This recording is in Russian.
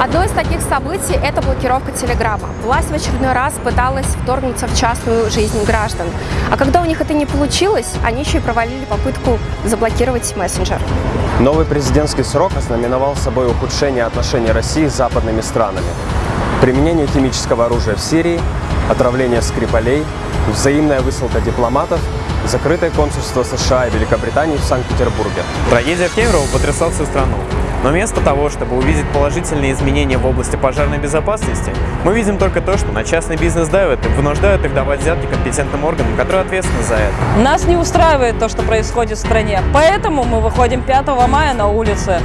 Одно из таких событий – это блокировка Телеграма. Власть в очередной раз пыталась вторгнуться в частную жизнь граждан. А когда у них это не получилось, они еще и провалили попытку заблокировать мессенджер. Новый президентский срок ознаменовал собой ухудшение отношений России с западными странами. Применение химического оружия в Сирии, отравление Скрипалей, взаимная высылка дипломатов, закрытое консульство США и Великобритании в Санкт-Петербурге. Трагедия в Кемерово потрясла всю страну. Но вместо того, чтобы увидеть положительные изменения в области пожарной безопасности, мы видим только то, что на частный бизнес давят и вынуждают их давать взятки компетентным органам, которые ответственны за это. Нас не устраивает то, что происходит в стране, поэтому мы выходим 5 мая на улицы.